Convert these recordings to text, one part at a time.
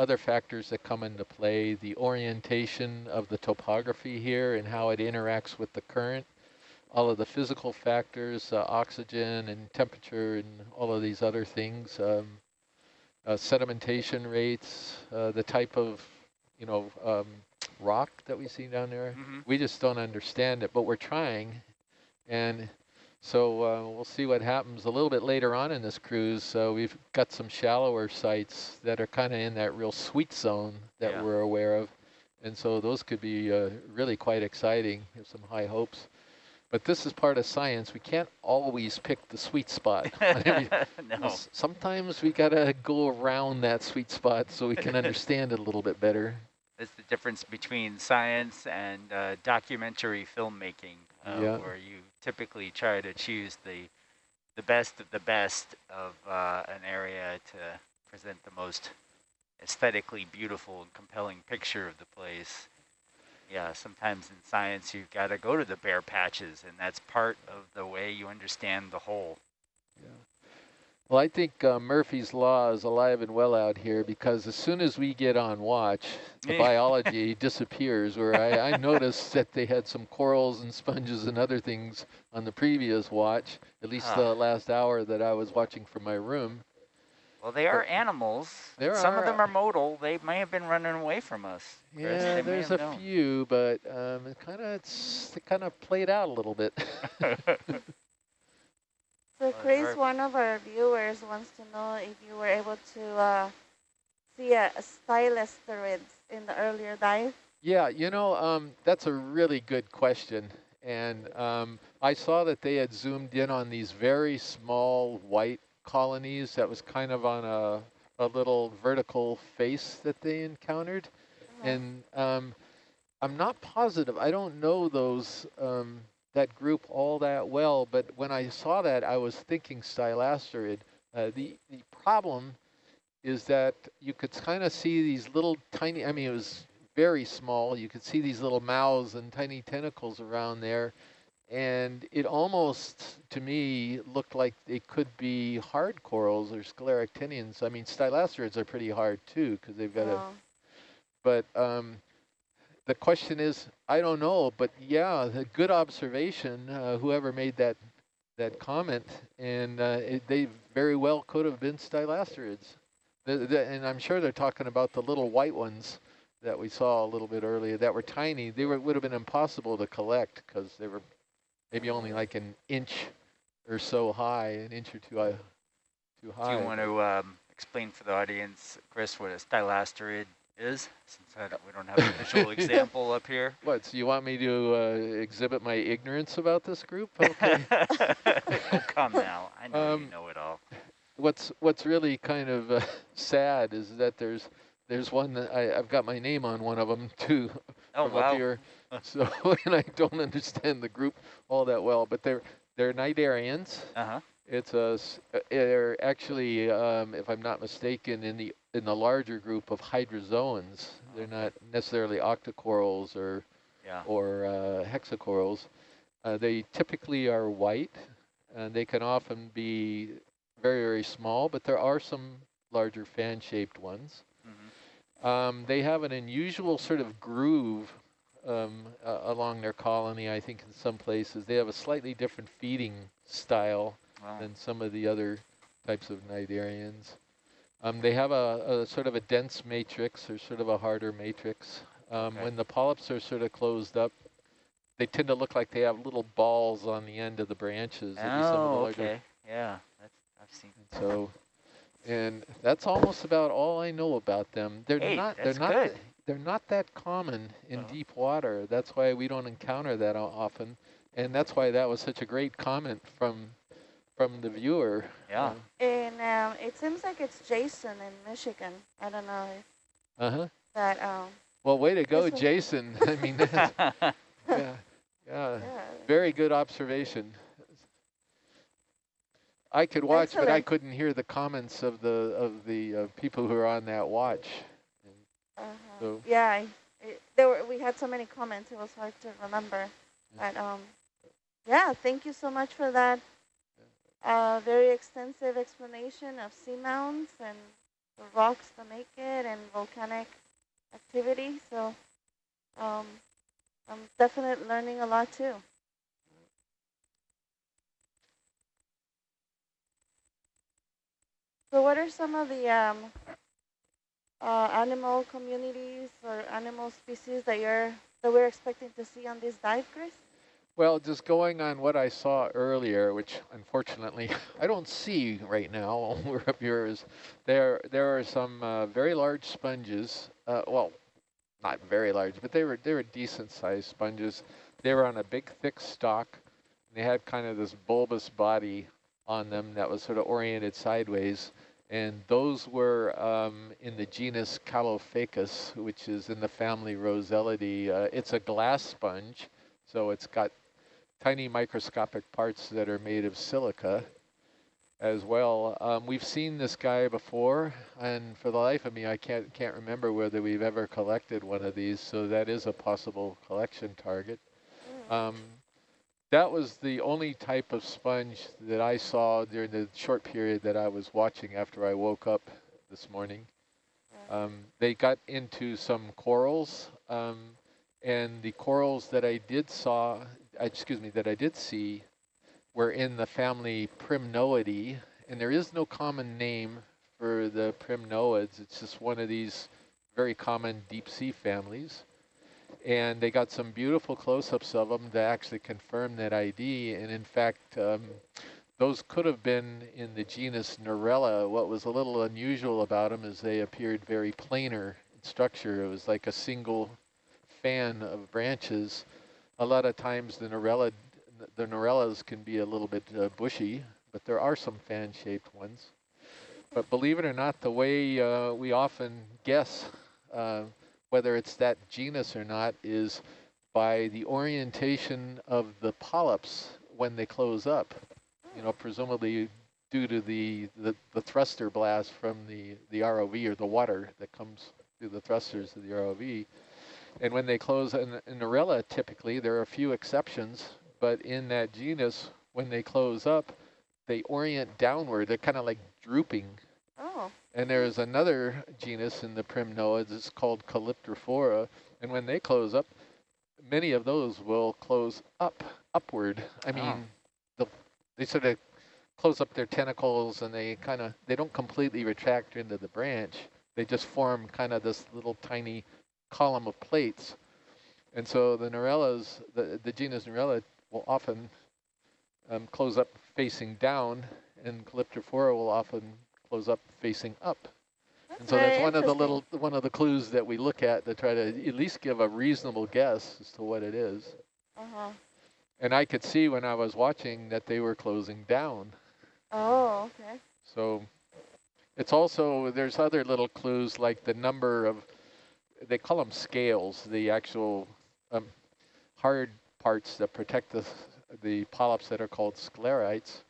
other factors that come into play, the orientation of the topography here and how it interacts with the current, all of the physical factors, uh, oxygen and temperature and all of these other things, um, uh, sedimentation rates, uh, the type of, you know, um, rock that we see down there. Mm -hmm. We just don't understand it, but we're trying. And so uh, we'll see what happens a little bit later on in this cruise. Uh, we've got some shallower sites that are kind of in that real sweet zone that yeah. we're aware of. And so those could be uh, really quite exciting. Have some high hopes. But this is part of science. We can't always pick the sweet spot. no. Sometimes we got to go around that sweet spot so we can understand it a little bit better. That's the difference between science and uh, documentary filmmaking, uh, yeah. where you typically try to choose the the best of the best of uh, an area to present the most aesthetically beautiful and compelling picture of the place. Yeah, sometimes in science you've got to go to the bare patches, and that's part of the way you understand the whole. Well, I think uh, Murphy's Law is alive and well out here because as soon as we get on watch, the biology disappears. Where I, I, noticed that they had some corals and sponges and other things on the previous watch, at least huh. the last hour that I was watching from my room. Well, they are but animals. There Some are, of them are modal. They may have been running away from us. Yeah, there's a known. few, but um, it kind of it kind of played out a little bit. So Chris, one of our viewers wants to know if you were able to uh, see a, a in the earlier dive. Yeah, you know, um, that's a really good question. And um, I saw that they had zoomed in on these very small white colonies that was kind of on a, a little vertical face that they encountered. Uh -huh. And um, I'm not positive. I don't know those um, that group all that well, but when I saw that, I was thinking stylasterid. Uh, the, the problem is that you could kind of see these little tiny, I mean, it was very small. You could see these little mouths and tiny tentacles around there. And it almost, to me, looked like it could be hard corals or scleractinians. I mean, stylasterids are pretty hard too, because they've got oh. a, but um, the question is, I don't know, but yeah, a good observation, uh, whoever made that that comment, and uh, it, they very well could have been stylasterids. The, the, and I'm sure they're talking about the little white ones that we saw a little bit earlier that were tiny. They were, would have been impossible to collect because they were maybe only like an inch or so high, an inch or two, uh, too high. Do you want to um, explain for the audience, Chris, what a stylasterid is, since don't, we don't have an official example up here. What, so you want me to uh, exhibit my ignorance about this group? Okay. oh, come now. I know um, you know it all. What's what's really kind of uh, sad is that there's there's one that I, I've got my name on one of them too oh, wow. up here. So and I don't understand the group all that well, but they're they're cnidarians. Uh-huh. It's a, they're actually, um, if I'm not mistaken, in the in the larger group of hydrozoans. They're not necessarily octocorals or yeah. or uh, hexacorals. Uh, they typically are white, and they can often be very, very small, but there are some larger fan-shaped ones. Mm -hmm. um, they have an unusual sort of groove um, uh, along their colony, I think in some places. They have a slightly different feeding style wow. than some of the other types of cnidarians. Um, they have a, a, sort of a dense matrix or sort of a harder matrix. Um, okay. When the polyps are sort of closed up, they tend to look like they have little balls on the end of the branches. Oh, okay. Yeah, that's, I've seen. So, and that's almost about all I know about them. They're hey, not. They're not. Good. They're not that common in oh. deep water. That's why we don't encounter that often, and that's why that was such a great comment from from the viewer. Yeah. And um, it seems like it's Jason in Michigan. I don't know if uh-huh. that. Um, well, way to go, Jason. I mean, yeah, yeah, yeah, very good observation. I could watch, Excellent. but I couldn't hear the comments of the of the uh, people who are on that watch. Uh -huh. So yeah, it, there were we had so many comments; it was hard to remember. But um, yeah, thank you so much for that a very extensive explanation of seamounts and the rocks to make it and volcanic activity. So um, I'm definitely learning a lot too. So what are some of the um, uh, animal communities or animal species that you're that we're expecting to see on this dive, Chris? Well, just going on what I saw earlier, which unfortunately I don't see right now we're up here, is there there are some uh, very large sponges. Uh, well, not very large, but they were they were decent sized sponges. They were on a big thick stalk. They had kind of this bulbous body on them that was sort of oriented sideways. And those were um, in the genus Caulophacus, which is in the family Rossellidae. Uh, it's a glass sponge, so it's got tiny microscopic parts that are made of silica as well. Um, we've seen this guy before, and for the life of me, I can't can't remember whether we've ever collected one of these, so that is a possible collection target. Mm. Um, that was the only type of sponge that I saw during the short period that I was watching after I woke up this morning. Um, they got into some corals, um, and the corals that I did saw, excuse me, that I did see were in the family Primnoidae, and there is no common name for the primnoids. It's just one of these very common deep sea families and they got some beautiful close-ups of them to actually confirm that ID. And in fact, um, those could have been in the genus Narella. What was a little unusual about them is they appeared very planar in structure. It was like a single fan of branches. A lot of times the Narella, the Narellas can be a little bit uh, bushy, but there are some fan-shaped ones. But believe it or not, the way uh, we often guess uh, whether it's that genus or not is by the orientation of the polyps when they close up. You know, presumably due to the, the, the thruster blast from the, the ROV or the water that comes through the thrusters of the ROV. And when they close, an, in Narella typically, there are a few exceptions, but in that genus, when they close up, they orient downward. They're kind of like drooping Oh. And there's another genus in the primnoids, it's called Calyptrophora, and when they close up, many of those will close up, upward. I mean, oh. the, they sort of close up their tentacles and they kind of, they don't completely retract into the branch. They just form kind of this little tiny column of plates. And so the Narellas, the, the genus Narella will often um, close up facing down and Calyptrophora will often close up facing up. That's and so that's one of the little one of the clues that we look at to try to at least give a reasonable guess as to what it is. Uh -huh. And I could see when I was watching that they were closing down. Oh, okay. So it's also, there's other little clues like the number of, they call them scales, the actual um, hard parts that protect the, the polyps that are called sclerites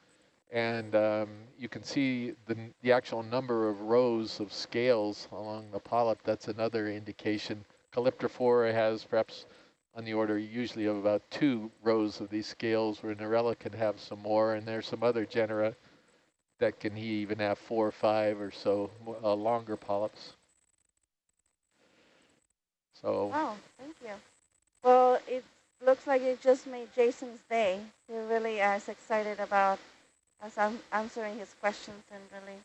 and um, you can see the, the actual number of rows of scales along the polyp. That's another indication. Calyptrophora has perhaps on the order usually of about two rows of these scales, where Narella can have some more, and there's some other genera that can even have four or five or so uh, longer polyps. So. Oh, thank you. Well, it looks like it just made Jason's day. He really is excited about as I'm answering his questions and really.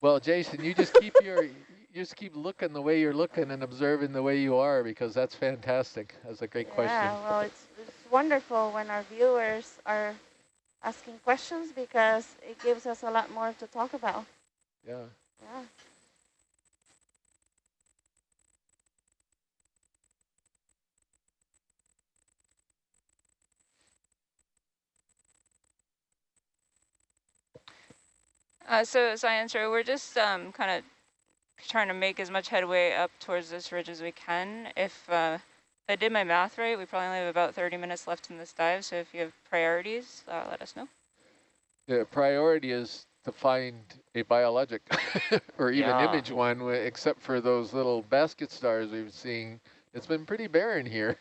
Well, Jason, you just keep your, you just keep looking the way you're looking and observing the way you are because that's fantastic. That's a great yeah, question. Yeah, well, it's, it's wonderful when our viewers are asking questions because it gives us a lot more to talk about. Yeah. Yeah. Uh, so science we're just um, kind of trying to make as much headway up towards this ridge as we can. If, uh, if I did my math right, we probably only have about 30 minutes left in this dive, so if you have priorities, uh, let us know. The priority is to find a biologic or even yeah. image one, except for those little basket stars we've seen. It's been pretty barren here.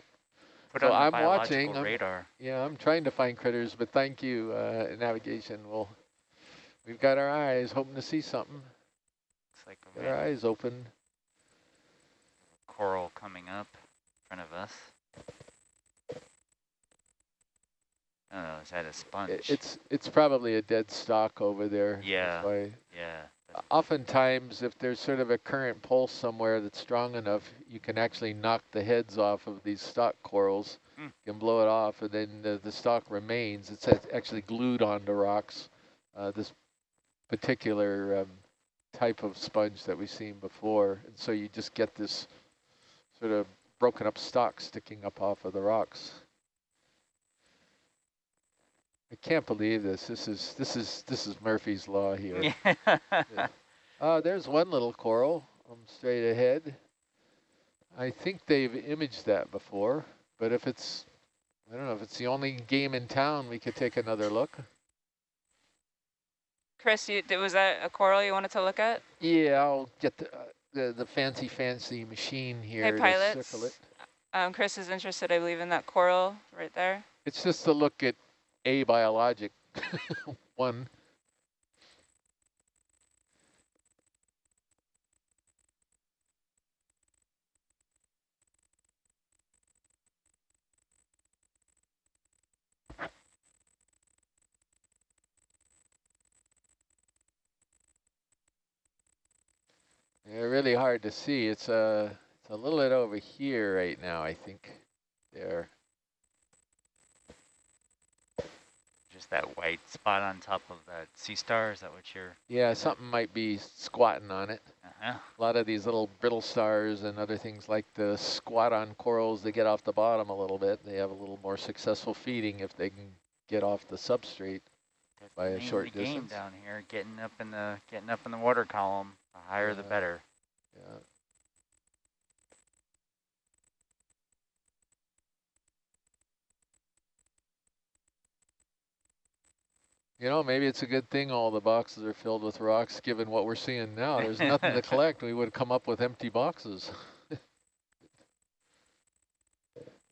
Put so I'm watching. Radar. I'm, yeah, I'm trying to find critters, but thank you, uh, navigation. We'll We've got our eyes hoping to see something. Looks like a Get our eyes open. coral coming up in front of us. Oh, is that a sponge? It's it's probably a dead stock over there. Yeah. yeah. Oftentimes, if there's sort of a current pulse somewhere that's strong enough, you can actually knock the heads off of these stock corals. You can blow it off, and then the, the stock remains. It's actually glued onto rocks. Uh, this particular um, type of sponge that we've seen before, and so you just get this sort of broken up stock sticking up off of the rocks. I can't believe this. This is this is this is Murphy's law here. Yeah. Uh, there's one little coral um, straight ahead. I think they've imaged that before, but if it's, I don't know, if it's the only game in town, we could take another look. Chris, you, was that a coral you wanted to look at? Yeah, I'll get the, uh, the, the fancy, fancy machine here to pilots. Um, Chris is interested, I believe, in that coral right there. It's just to look at a biologic one. Yeah, really hard to see. It's a, it's a little bit over here right now, I think. There. Just that white spot on top of that sea star, is that what you're, Yeah, something might be squatting on it. uh-huh. A lot of these little brittle stars and other things like the squat on corals, they get off the bottom a little bit. They have a little more successful feeding if they can get off the substrate. By a short distance. down here, getting up in the, getting up in the water column, the higher the better. Yeah. You know, maybe it's a good thing all the boxes are filled with rocks, given what we're seeing now. There's nothing to collect. We would come up with empty boxes.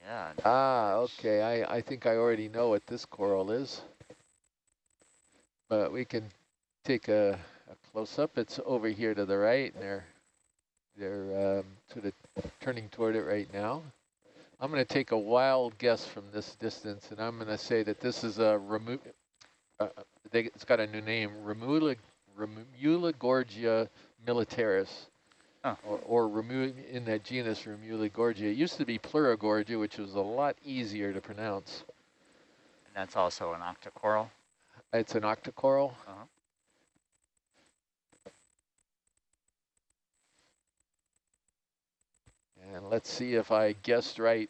Yeah, Ah, okay. I, I think I already know what this coral is. But we can take a, a close-up. It's over here to the right, and they're, they're um, sort of turning toward it right now. I'm going to take a wild guess from this distance, and I'm going to say that this is a Remu uh, they, it's got a new name, Remula, Ramuligorgia militaris. Oh. Or, or Remu in that genus Ramuligorgia. It used to be Pleurogorgia, which was a lot easier to pronounce. and that's also an octocoral. It's an octocoral. Uh-huh. And let's see if I guessed right.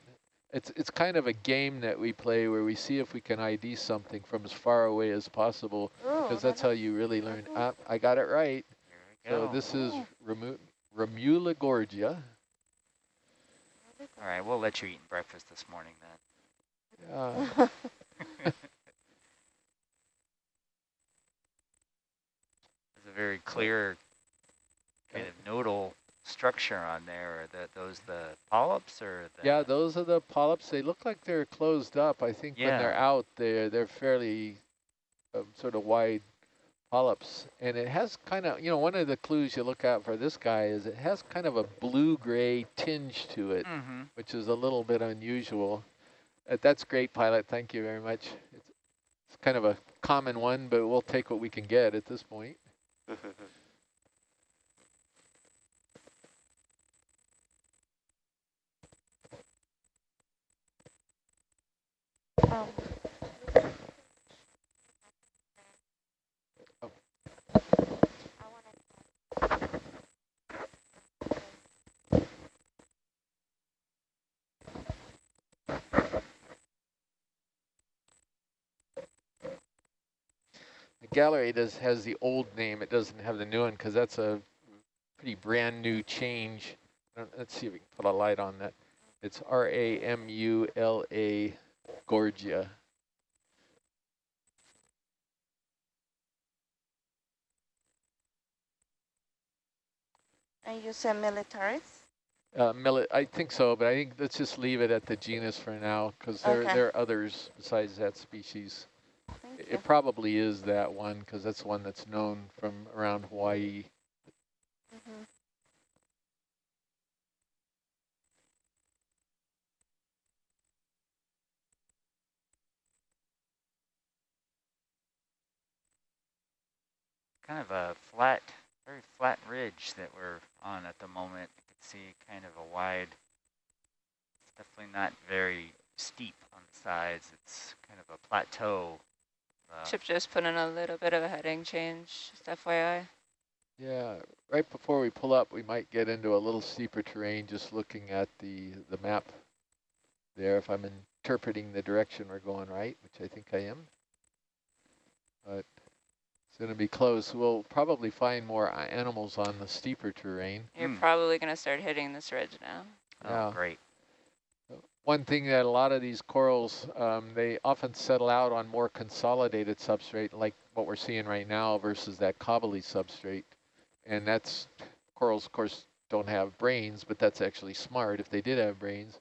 It's it's kind of a game that we play where we see if we can ID something from as far away as possible, Oh, because that's how you really learn. Ah, I got it right. So this is Oh. Remu Ramuligorgia. All right, we'll let you eat breakfast this morning then. There's a very clear kind of nodal structure on there. Are that those the polyps or the yeah, those are the polyps. They look like they're closed up. I think when they're out, they're they're fairly um, sort of wide polyps, and it has kind of you know one of the clues you look out for this guy is it has kind of a blue-gray tinge to it, Mm-hmm. which is a little bit unusual. Uh, that's great, pilot. Thank you very much. It's, it's kind of a common one, but we'll take what we can get at this point. The gallery does has the old name. It doesn't have the new one because that's a pretty brand new change. Let's see if we can put a light on that. It's R-A-M-U-L-A Gorgia. And you said militaris? Uh, mili- I think so, but I think let's just leave it at the genus for now because there, Okay. there are others besides that species. Thank It, you. it probably is that one because that's one that's known from around Hawaii. Kind of a flat, very flat ridge that we're on at the moment. You can see kind of a wide, it's definitely not very steep on the sides. It's kind of a plateau. Uh, Chip just put in a little bit of a heading change, just FYI. Yeah, right before we pull up, we might get into a little steeper terrain just looking at the, the map there, if I'm interpreting the direction we're going right, which I think I am. But it's going to be close. We'll probably find more animals on the steeper terrain. You're Hmm. probably going to start hitting this ridge now. oh, Yeah. great. One thing that a lot of these corals, um, they often settle out on more consolidated substrate, like what we're seeing right now versus that cobbly substrate. And that's, corals, of course, don't have brains, but that's actually smart if they did have brains.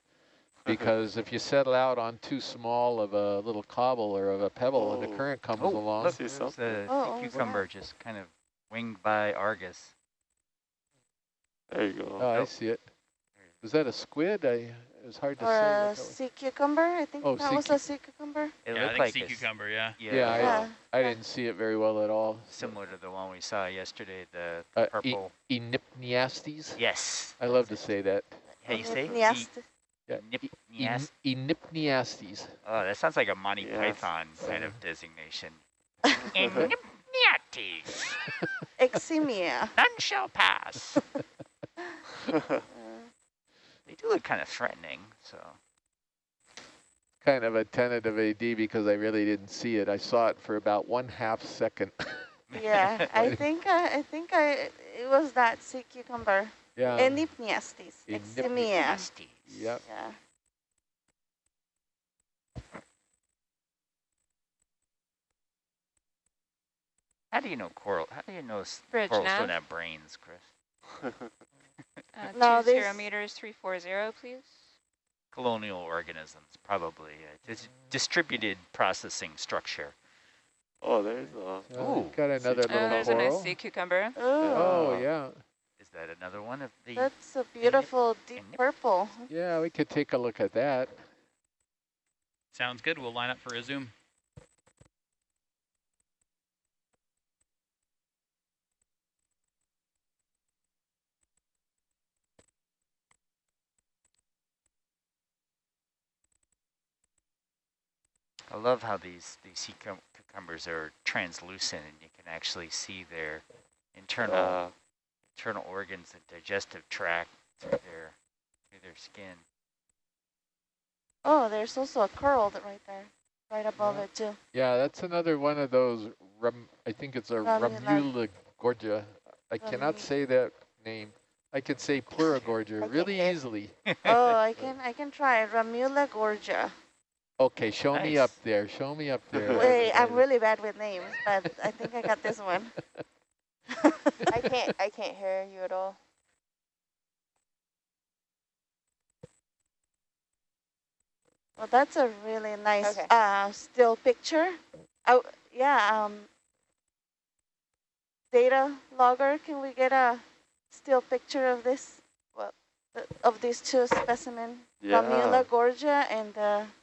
Because if you settle out on too small of a little cobble or of a pebble and the Oh. current comes Oh, along, look, See there's something. the Oh, sea oh, cucumber just kind of winged by Argus. There you go. oh, I see it. Was that a squid? I, it was hard to Or say. a what that was. sea cucumber, I think Oh, that sea was cu- a sea cucumber. It yeah, I looked think like sea a s- cucumber, yeah. Yeah, Yeah, I- Yeah. I didn't see it very well at all. similar to the one we saw yesterday, the Uh, e- purple. Enipniastes? yes. I love to say that. How you say? Yes. Yeah, Nip, En- Enipniastes. Oh, that sounds like a Monty Yes. Python kind of designation. Enipniastes, Eximia. none shall pass. They do look kind of threatening, so. Kind of a tentative AD because I really didn't see it. I saw it for about one half second. yeah, I think I, I think I it was that sea cucumber. yeah. Enipniastes. Eximia. Nasties. Yep. Yeah. How do you know coral? How do you know s- Bridge corals nav. don't have brains, Chris? Uh, No, two zero this- meters, 340, please. Colonial organisms, probably. Uh, It's distributed processing structure. oh, there's a. Uh, Ooh. got another Oh, Oh, little there's a coral. nice sea cucumber. Oh, Oh, yeah. Is that another one of the? that's a beautiful deep purple. Yeah, we could take a look at that. Sounds good. We'll line up for a zoom. I love how these these sea cucumbers are translucent, and you can actually see their internal Uh, internal organs and digestive tract through their through their skin. Oh, there's also a coral that right there, right above Yeah. it too. Yeah, that's another one of those, rum, I think it's a Ramula- gorgia. I cannot say that name. I could say Pleurogorgia Okay, really yeah. easily. oh, I can I can try Ramula gorgia. Okay, show me up there. Show me up there. Wait, I'm really bad with names, but I think I got this one. I can't I can't hear you at all. Well, that's a really nice Okay. uh, still picture. Oh, yeah. Um, data logger, can we get a still picture of this? Well, the- Of these two specimen, yeah. Ramula gorgia and uh, So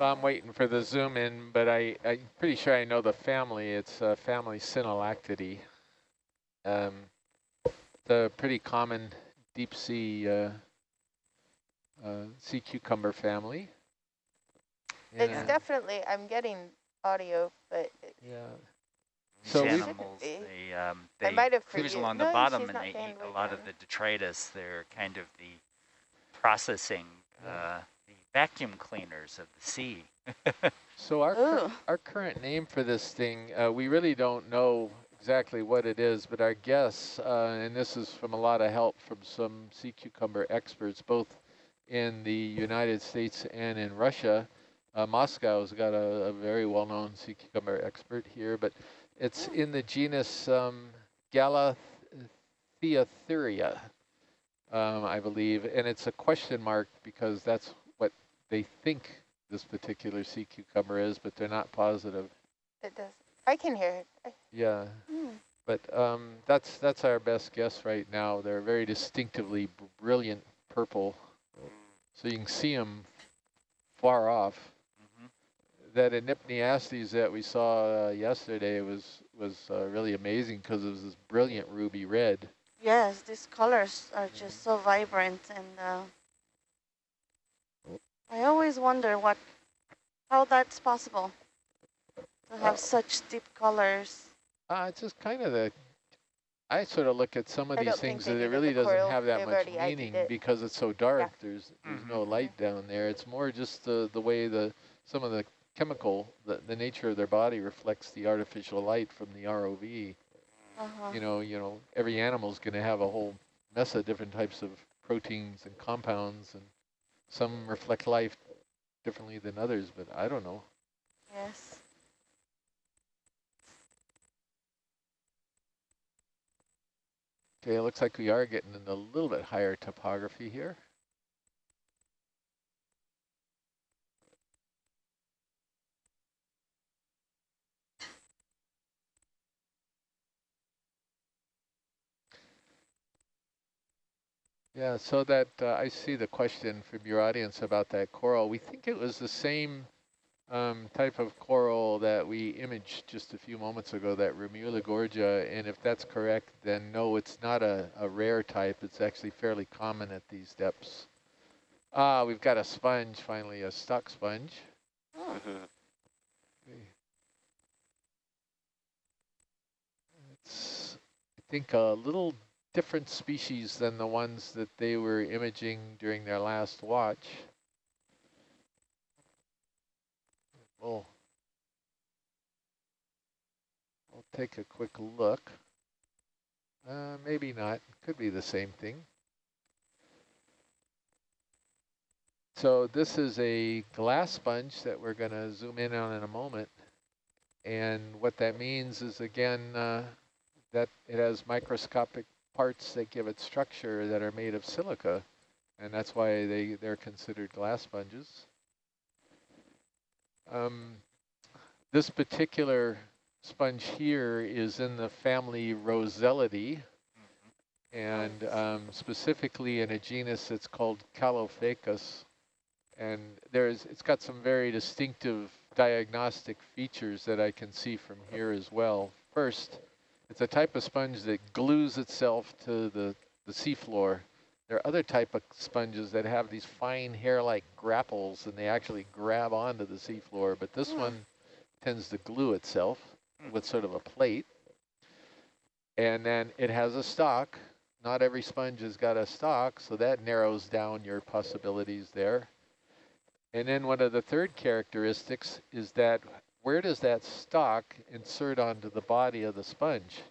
I'm waiting for the zoom in, but I, I'm pretty sure I know the family. It's a family Synallactidae. Um, the pretty common deep sea uh, uh, sea cucumber family. It's definitely I'm getting audio, but yeah. These So we- animals, they um, they might have cruise for you. along No, the bottom and they eat a lot of the detritus. They're kind of the processing, uh, the vacuum cleaners of the sea. So our cur- our current name for this thing, uh, we really don't know exactly what it is, but our guess, uh, and this is from a lot of help from some sea cucumber experts, both in the United States and in Russia. Uh, Moscow's got a, a very well-known sea cucumber expert here, but it's in the genus um, Galatheathuria, um, I believe, and it's a question mark because that's what they think this particular sea cucumber is, but they're not positive. it does. I can hear it. Yeah, hmm. but um, that's that's our best guess right now. They're very distinctively brilliant purple, so you can see them far off. hmm That Enipniastes that we saw uh, yesterday was was uh, really amazing because it was this brilliant ruby red. Yes, these colors are just so vibrant and uh, I always wonder what, how that's possible to have uh, such deep colors. Uh, it's just kind of the, I sort of look at some of these things that it really doesn't have that much meaning because it's so dark. Yeah. There's there's mm -hmm. no light down there. It's more just the, the way the some of the chemical, the, the nature of their body reflects the artificial light from the ROV. Uh -huh. You know, you know, every animal is going to have a whole mess of different types of proteins and compounds, and some reflect life differently than others, but I don't know. Yes. Okay, it looks like we are getting in a little bit higher topography here. Yeah, so that uh, I see the question from your audience about that coral. We think it was the same um, type of coral that we imaged just a few moments ago, that Ramuligorgia, and if that's correct, then no, it's not a, a rare type. It's actually fairly common at these depths. Ah, we've got a sponge, finally, a stock sponge. It's, I think, a little different species than the ones that they were imaging during their last watch. We'll, we'll take a quick look. Uh, maybe not. Could be the same thing. So this is a glass sponge that we're going to zoom in on in a moment. And what that means is, again, uh, that it has microscopic parts that give it structure that are made of silica. And that's why they, they're considered glass sponges. Um, this particular sponge here is in the family Rossellidae, and um, specifically in a genus that's called Caulophacus. And there's, it's got some very distinctive diagnostic features that I can see from here as well. First, it's a type of sponge that glues itself to the, the seafloor there are other type of sponges that have these fine hair-like grapples and they actually grab onto the seafloor, but this mm. one tends to glue itself mm. with sort of a plate. And then it has a stalk. Not every sponge has got a stalk, so that narrows down your possibilities there. And then one of the third characteristics is that where does that stock insert onto the body of the sponge?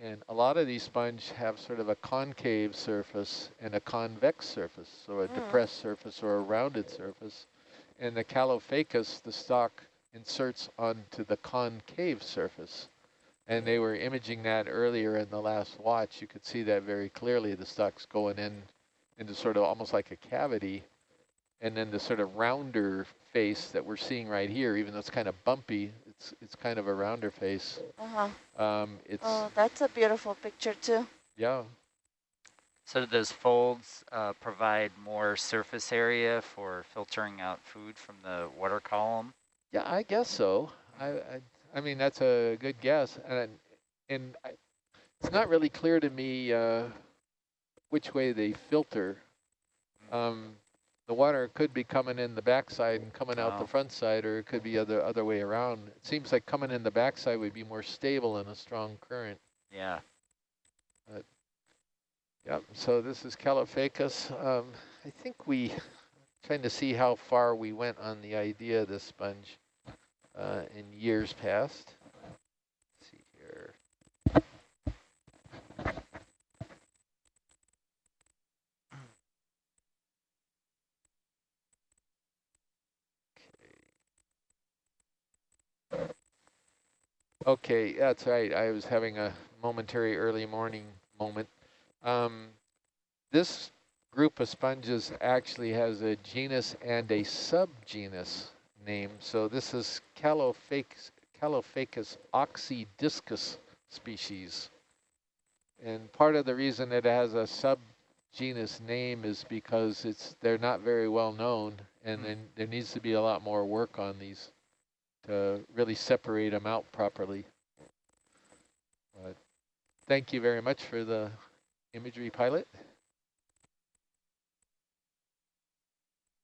And a lot of these sponge have sort of a concave surface and a convex surface, or a mm. depressed surface or a rounded surface. And the Caulophacus, the stock inserts onto the concave surface. And they were imaging that earlier in the last watch. You could see that very clearly. The stock's going in into sort of almost like a cavity. And then the sort of rounder face that we're seeing right here, even though it's kind of bumpy, it's it's kind of a rounder face. Uh huh. Um, it's oh, that's a beautiful picture too. Yeah. So do those folds uh, provide more surface area for filtering out food from the water column? Yeah, I guess so. I I, I mean that's a good guess, and and I, it's not really clear to me uh, which way they filter. Mm. Um, the water could be coming in the backside and coming out the front side, or it could be other other way around. It seems like coming in the backside would be more stable in a strong current. Yeah. But, yep. So this is Caulophacus. Um, I think we trying to see how far we went on the idea of this sponge uh, in years past. Okay, that's right. I was having a momentary early morning moment. Um, this group of sponges actually has a genus and a subgenus name. So this is Caulophacus, Caulophacus oxydiscus species. And part of the reason it has a subgenus name is because it's they're not very well known and mm. then there needs to be a lot more work on these to really separate them out properly. But thank you very much for the imagery pilot.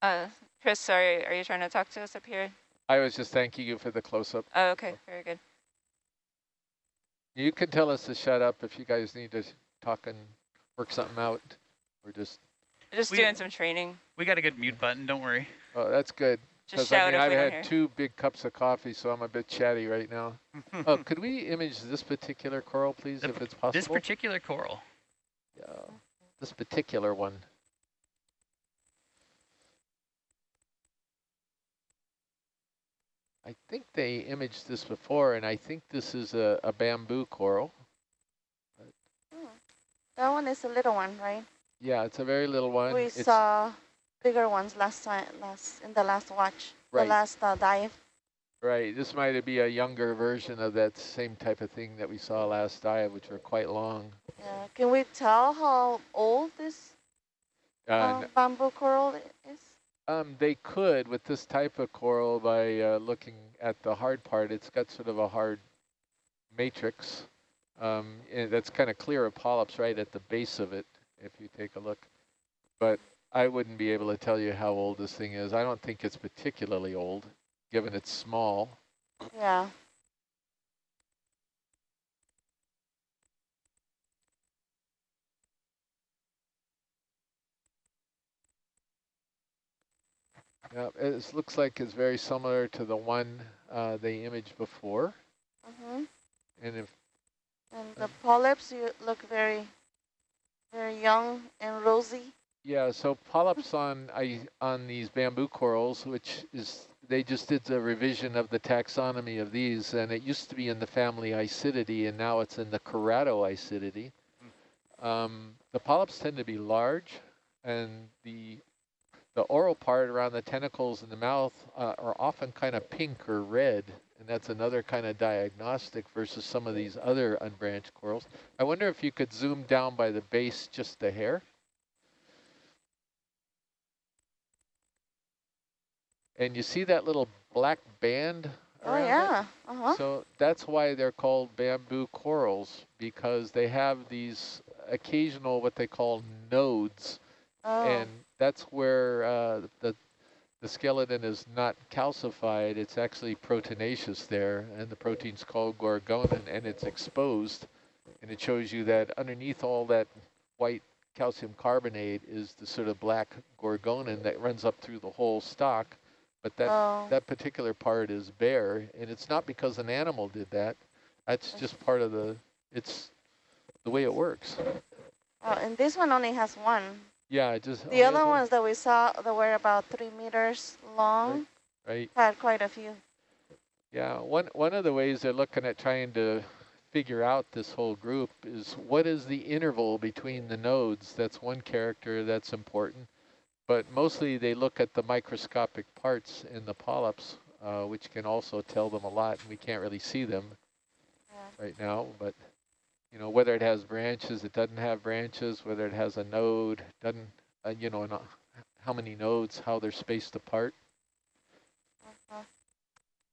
Uh, Chris, sorry, are you trying to talk to us up here? I was just thanking you for the close-up. Oh, okay, very good. You can tell us to shut up if you guys need to talk and work something out, or just. Just We- doing some training. We got a good mute button, don't worry. Oh, that's good. Just Because I mean, if I've we had hear. two big cups of coffee, so I'm a bit chatty right now. oh, could we image this particular coral, please, The if it's possible? This particular coral. Yeah, this particular one. I think they imaged this before, and I think this is a, a bamboo coral. Hmm. That one is a little one, right? Yeah, it's a very little one. we It's- saw bigger ones last time, last in the last watch, Right. the last uh, dive. Right, this might be a younger version of that same type of thing that we saw last dive, which were quite long. Yeah. Can we tell how old this Uh, uh, bamboo coral is? Um, they could with this type of coral by uh, looking at the hard part. It's got sort of a hard matrix. Um, and that's kind of clear of polyps right at the base of it, if you take a look. But I wouldn't be able to tell you how old this thing is. I don't think it's particularly old, given it's small. Yeah. Yeah, it looks like it's very similar to the one uh, they imaged before. Mm-hmm. And if And the polyps you look very, very young and rosy. Yeah, so polyps on I on these bamboo corals, which is they just did the revision of the taxonomy of these, and it used to be in the family Isididae, and now it's in the Keratoisididae. Um, the polyps tend to be large, and the the oral part around the tentacles and the mouth uh, are often kind of pink or red, and that's another kind of diagnostic versus some of these other unbranched corals. I wonder if you could zoom down by the base just a hair. And you see that little black band Oh yeah. Uh huh. So that's why they're called bamboo corals, because they have these occasional what they call nodes, Oh. and that's where uh, the the skeleton is not calcified, it's actually proteinaceous there, and the protein's called gorgonin, and it's exposed, and it shows you that underneath all that white calcium carbonate is the sort of black gorgonin that runs up through the whole stalk, but that oh. that particular part is bare, and it's not because an animal did that. That's just part of the, it's the way it works. oh, and this one only has one. Yeah, it just. The other ones one- ones that we saw that were about three meters long Right, had quite a few. yeah. One, one of the ways they're looking at trying to figure out this whole group is what is the interval between the nodes? That's one character that's important. But mostly they look at the microscopic parts in the polyps, uh, which can also tell them a lot, and we can't really see them. Yeah. right now, but you know, whether it has branches, it doesn't have branches, whether it has a node, doesn't, uh, you know, not, how many nodes, how they're spaced apart.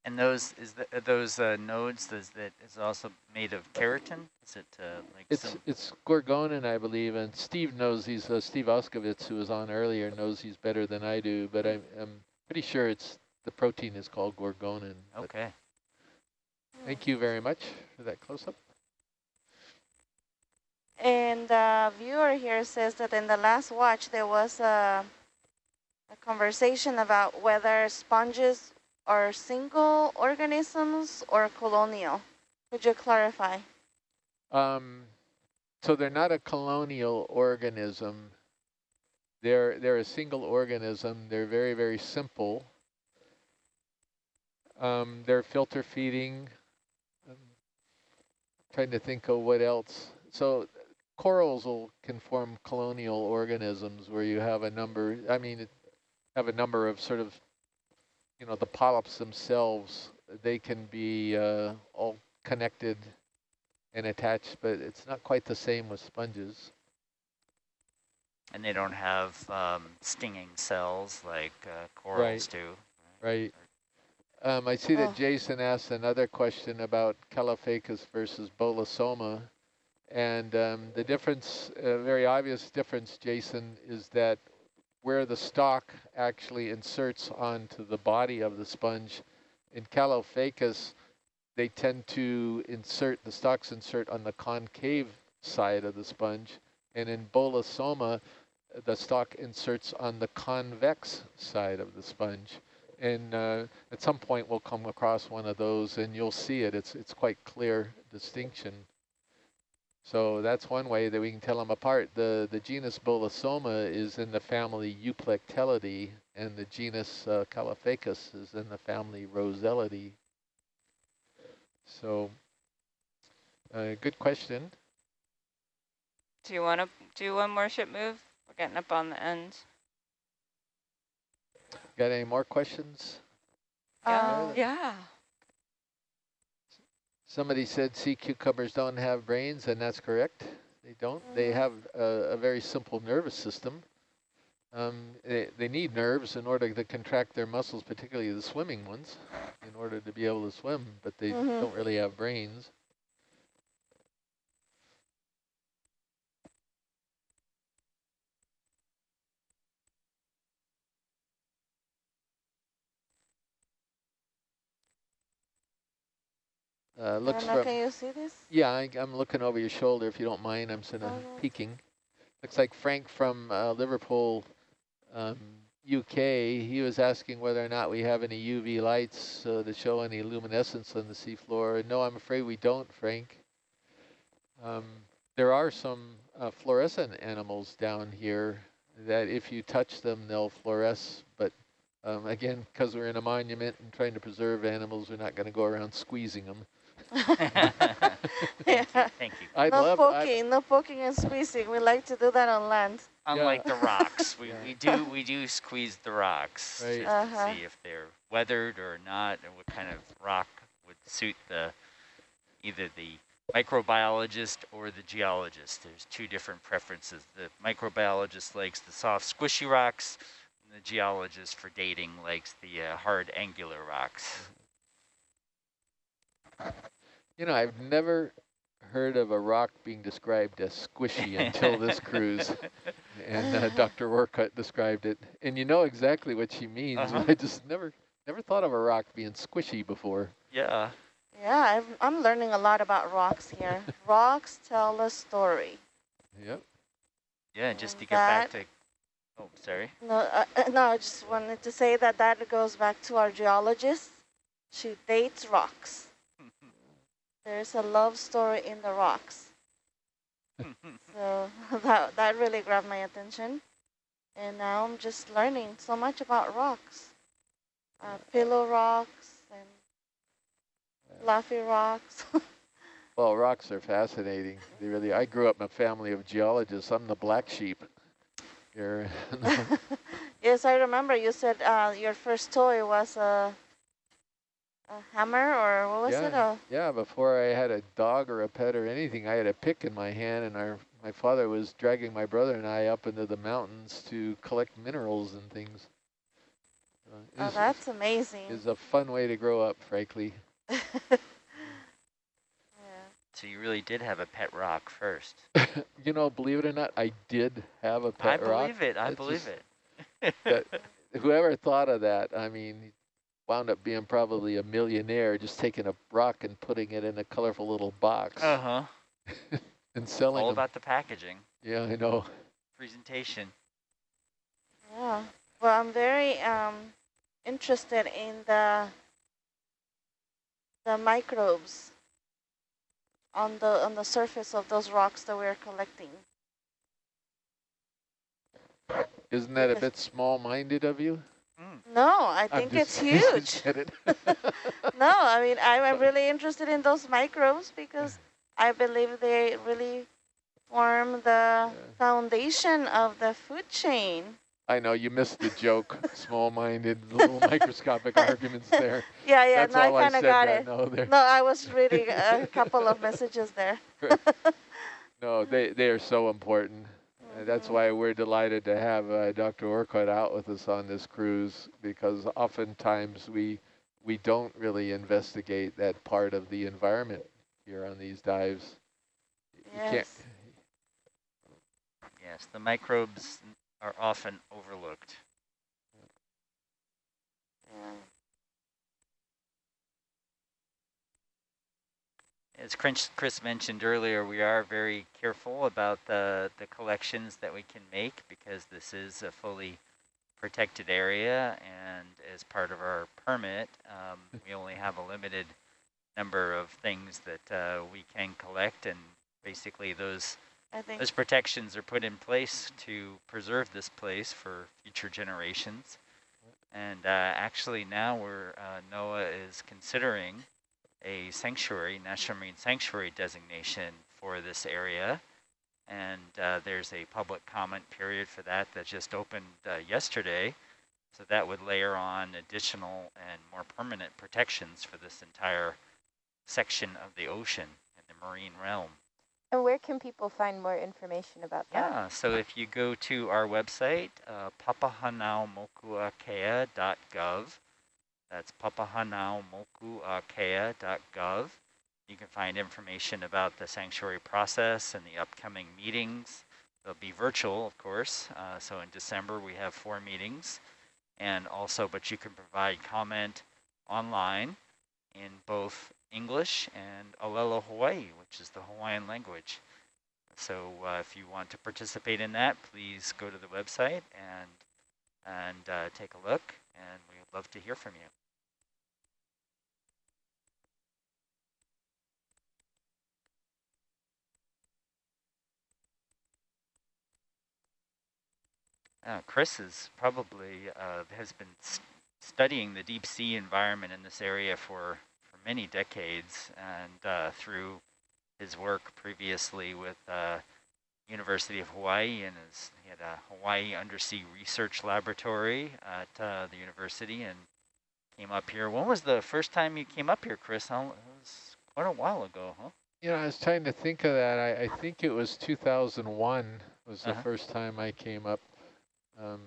And those is the, those uh, nodes is that is also made of keratin? Is it uh, like It's some, it's gorgonin, I believe, and Steve knows these. Uh, Steve Auscavitch, who was on earlier, knows he's better than I do, but I'm, I'm pretty sure it's the protein is called gorgonin. okay? Thank you very much for that close-up. And the viewer here says that in the last watch there was a, a conversation about whether sponges are single organisms or colonial. Could you clarify? Um, so they're not a colonial organism. They're they're a single organism. They're very very simple. Um, they're filter feeding. Um, trying to think of what else. So corals will can form colonial organisms where you have a number. I mean, have a number of sort of, you know, the polyps themselves. They can be uh, all connected and attached, but it's not quite the same with sponges. And they don't have um, stinging cells like uh, corals Right. do. Right. Um, I see that Oh. Jason asked another question about Caulophacus versus Bolosoma. And um, the difference, a very obvious difference, Jason, is that where the stalk actually inserts onto the body of the sponge, in Caulophacus, they tend to insert, the stalks insert on the concave side of the sponge. And in Bolosoma, the stalk inserts on the convex side of the sponge. And uh, at some point we'll come across one of those and you'll see it. It's, it's quite clear distinction. So that's one way that we can tell them apart. The, the genus Bolosoma is in the family Euplectellidae and the genus uh, Caulophacus is in the family Rossellidae. So uh, good question. Do you want to do one more ship move? We're getting up on the end. Got any more questions? Yeah. Um, yeah. Somebody said sea cucumbers don't have brains, and that's correct. They don't. They have a, a very simple nervous system. Um, they, they need nerves in order to contract their muscles, particularly the swimming ones, in order to be able to swim, but they Mhm. don't really have brains. Uh, looks from can you see this? yeah, I, I'm looking over your shoulder if you don't mind. I'm sort of Okay. peeking. Looks like Frank from uh, Liverpool, um, UK. He was asking whether or not we have any UV lights uh, to show any luminescence on the seafloor. No, I'm afraid we don't, Frank. Um, there are some uh, fluorescent animals down here that if you touch them, they'll fluoresce. But um, again, because we're in a monument and trying to preserve animals, we're not going to go around squeezing them. Thank Yeah. you. Thank you. I'd no love, I'd- poking, no poking and squeezing. We like to do that on land. Unlike the rocks, we, Yeah. we do we do squeeze the rocks Right. just Uh-huh. to see if they're weathered or not, and what kind of rock would suit the either the microbiologist or the geologist. There's two different preferences. The microbiologist likes the soft, squishy rocks, and the geologist for dating likes the uh, hard, angular rocks. You know, I've never heard of a rock being described as squishy until this cruise. And uh, Dr. Orcutt described it. And you know exactly what she means. Uh-huh. I just never never thought of a rock being squishy before. Yeah. Yeah, I've, I'm learning a lot about rocks here. rocks tell a story. Yep. Yeah, just to And get back to. Oh, sorry. No, uh, uh, no, I just wanted to say that that goes back to our geologist. She dates rocks. There's a love story in the rocks. So that, that really grabbed my attention. And now I'm just learning so much about rocks. Uh, pillow rocks and fluffy rocks. Well, rocks are fascinating. They really. I grew up in a family of geologists. I'm the black sheep here. yes, I remember you said uh, your first toy was a, a hammer or what was it? Yeah. A, yeah, before I had a dog or a pet or anything, I had a pick in my hand, and our my father was dragging my brother and I up into the mountains to collect minerals and things. Uh, oh, was- that's amazing. It's a fun way to grow up, frankly. yeah. So you really did have a pet rock first. you know, believe it or not, I did have a pet rock. I believe it. I It's believe just it. that- Whoever thought of that, I mean, he wound up being probably a millionaire just taking a rock and putting it in a colorful little box Uh huh. and selling it. All them. about the packaging, yeah, I know. presentation. yeah. Well, I'm very um, interested in the the microbes on the on the surface of those rocks that we're collecting. Isn't that a bit small-minded of you? Mm. No, I think it's huge. No, I mean I'm I'm really interested in those microbes because I believe they really form the foundation of the food chain. I know you missed the joke. Small-minded, little microscopic arguments there. Yeah, yeah, That's no, I kind of got it. No. No, I was reading a couple of messages there. No, they they are so important. That's why we're delighted to have uh, Dr. Orcutt out with us on this cruise because oftentimes we we don't really investigate that part of the environment here on these dives. Yes. Yes, the microbes are often overlooked. Yeah. As Chris Chris mentioned earlier, we are very careful about the, the collections that we can make because this is a fully protected area and as part of our permit, um, we only have a limited number of things that uh, we can collect and basically those I think those protections are put in place to preserve this place for future generations. And uh, actually now we're, uh, NOAA is considering a sanctuary, National Marine Sanctuary designation for this area. And uh, there's a public comment period for that that just opened uh, yesterday. So that would layer on additional and more permanent protections for this entire section of the ocean and the marine realm. And where can people find more information about that? Yeah, so if you go to our website, uh, papahanaumokuakea.gov, that's papahanaumokuakea.gov, you can find information about the sanctuary process and the upcoming meetings. They'll be virtual, of course, uh, so in December we have four meetings, and also, but you can provide comment online in both English and Olelo Hawaii, which is the Hawaiian language. So uh, if you want to participate in that, please go to the website and and uh, take a look, and we would love to hear from you. Uh, Chris is probably uh, has been studying the deep sea environment in this area for for many decades and uh, through his work previously with uh, University of Hawaii and his, he had a Hawaii Undersea Research Laboratory at uh, the university and came up here. When was the first time you came up here, Chris? How, it was quite a while ago, huh? You know, I was trying to think of that. I, I think it was 2001 was the Uh-huh. first time I came up. Um,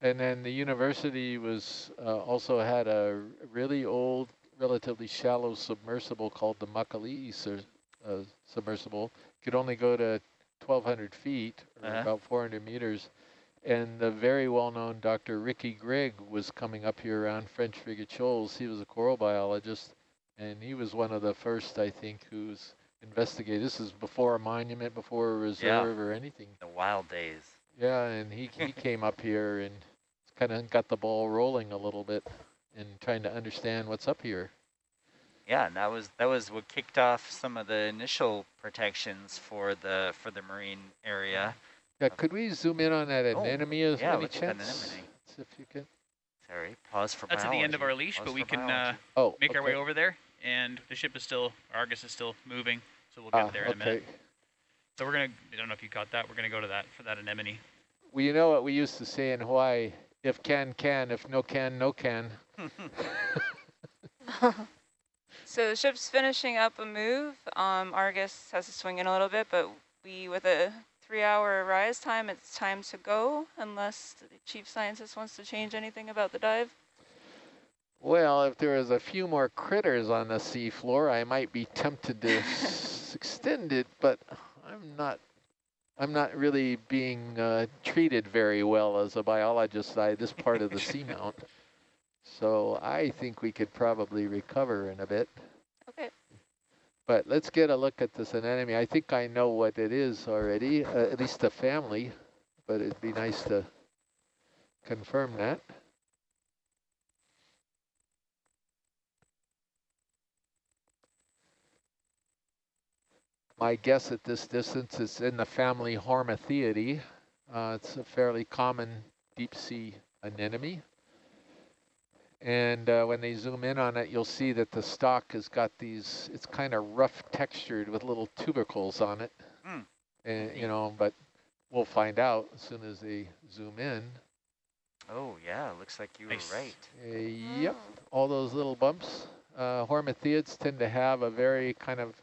and then the university was uh, also had a really old relatively shallow submersible called the Makali'i sur, uh, submersible. Could only go to 1,200 feet, or Uh -huh. about 400 meters. And the very well-known Dr. Ricky Grigg was coming up here around French Frigate Shoals. He was a coral biologist, and he was one of the first, I think, who's investigated. This is before a monument, before a reserve or anything. The wild days. Yeah, and he, he came up here and kind of got the ball rolling a little bit and trying to understand what's up here. Yeah, and that was that was what kicked off some of the initial protections for the for the marine area. Yeah, could we zoom in on that Oh, as yeah, any that chance? anemone. If you could. Sorry, pause for That's at the end of our leash, Pause but we can uh. Oh, make our way over there, and the ship is still, Argus is still moving, so we'll get Ah, there in a minute. So we're gonna, I don't know if you caught that, we're gonna go to that for that anemone. Well, you know what we used to say in Hawaii, if can, can, if no can, no can. So the ship's finishing up a move. Um, Argus has to swing in a little bit, but we, with a three-hour rise time, it's time to go, unless the chief scientist wants to change anything about the dive. Well, if there was a few more critters on the seafloor, I might be tempted to s- extend it, but I'm not. I'm not really being uh, treated very well as a biologist by this part of the seamount. So I think we could probably recover in a bit. Okay. But let's get a look at this anemone. I think I know what it is already, uh, at least the family, but it'd be nice to confirm that. My guess at this distance is in the family Hormathiidae. Uh, it's a fairly common deep sea anemone. And uh, when they zoom in on it, you'll see that the stalk has got these, it's kind of rough textured with little tubercles on it. Hmm. And, you know, but we'll find out as soon as they zoom in. Oh yeah, looks like you Nice. were right. Uh, yep, all those little bumps. Uh, Hormathiids tend to have a very kind of,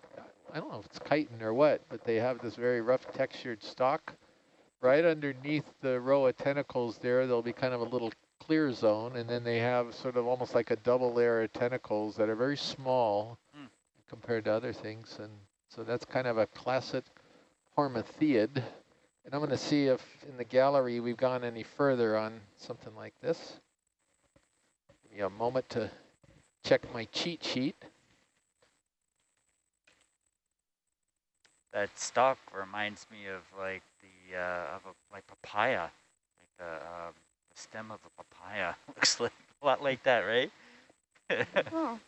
I don't know if it's chitin or what, but they have this very rough textured stalk. Right underneath the row of tentacles there, there'll be kind of a little clear zone, and then they have sort of almost like a double layer of tentacles that are very small Hmm. compared to other things. And so that's kind of a classic Hormathiid. And I'm going to see if in the gallery we've gone any further on something like this. Give me a moment to check my cheat sheet. That stalk reminds me of like the uh, of a like papaya, like the, um, the stem of a papaya. Looks like a lot like that, right? Oh,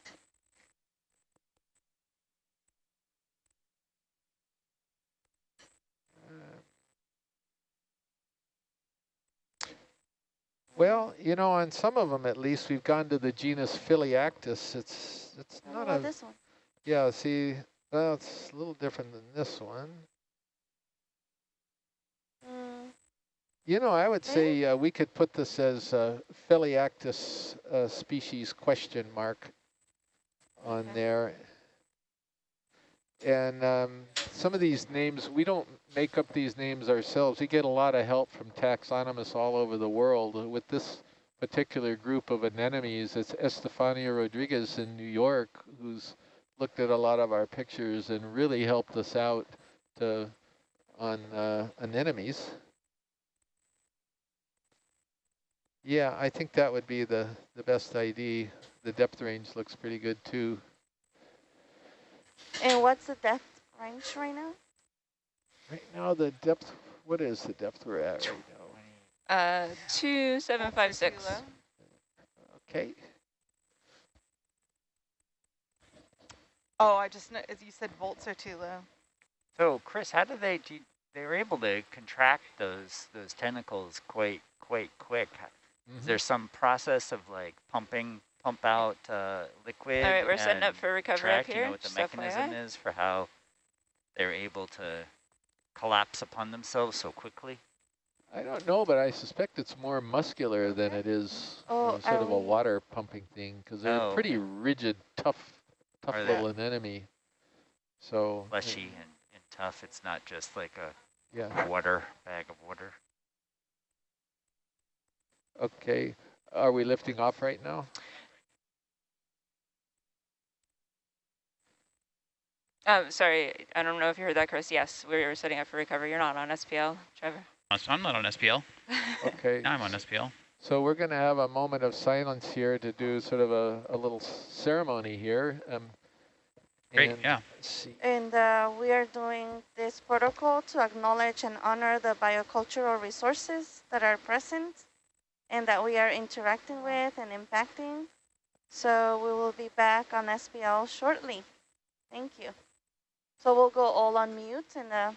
Well, you know, on some of them at least, we've gone to the genus Phelliactis. It's it's not about a this one? yeah. See, well, it's a little different than this one. Mm, You know, I would say uh, we could put this as uh, Phelliactis uh, species question mark on Okay. there. And um, some of these names, we don't make up these names ourselves. We get a lot of help from taxonomists all over the world. With this particular group of anemones, it's Estefania Rodriguez in New York who's looked at a lot of our pictures and really helped us out to on uh, anemones. Yeah, I think that would be the, the best ID. The depth range looks pretty good too. And what's the depth range right now? Right now the depth, what is the depth we're at right now? Uh, two seven five six. Okay, Oh, I just know, as you said, volts are too low. so, Chris, how do they do? They were able to contract those those tentacles quite quite quick. Is Mhm. there some process of like pumping pump out uh, liquid? All right, we're setting up for recovery track, up here. You know what the just mechanism FYI. is for how they're able to collapse upon themselves so quickly? I don't know, but I suspect it's more muscular than it is Oh, uh, sort are of a water pumping thing because they're Oh, pretty okay. rigid, tough, tough Are they? little anemone. So Fleshy and, and tough. It's not just like a yeah, water bag of water. okay. Are we lifting off right now? Um, sorry, I don't know if you heard that, Chris. Yes, we were setting up for recovery. You're not on SPL, Trevor. Uh, I'm not on SPL. Okay. Now I'm on SPL. So we're going to have a moment of silence here to do sort of a, a little ceremony here. Um, Great, and yeah. See. And uh, we are doing this protocol to acknowledge and honor the biocultural resources that are present and that we are interacting with and impacting. So we will be back on SPL shortly. Thank you. So we'll go all on mute and uh,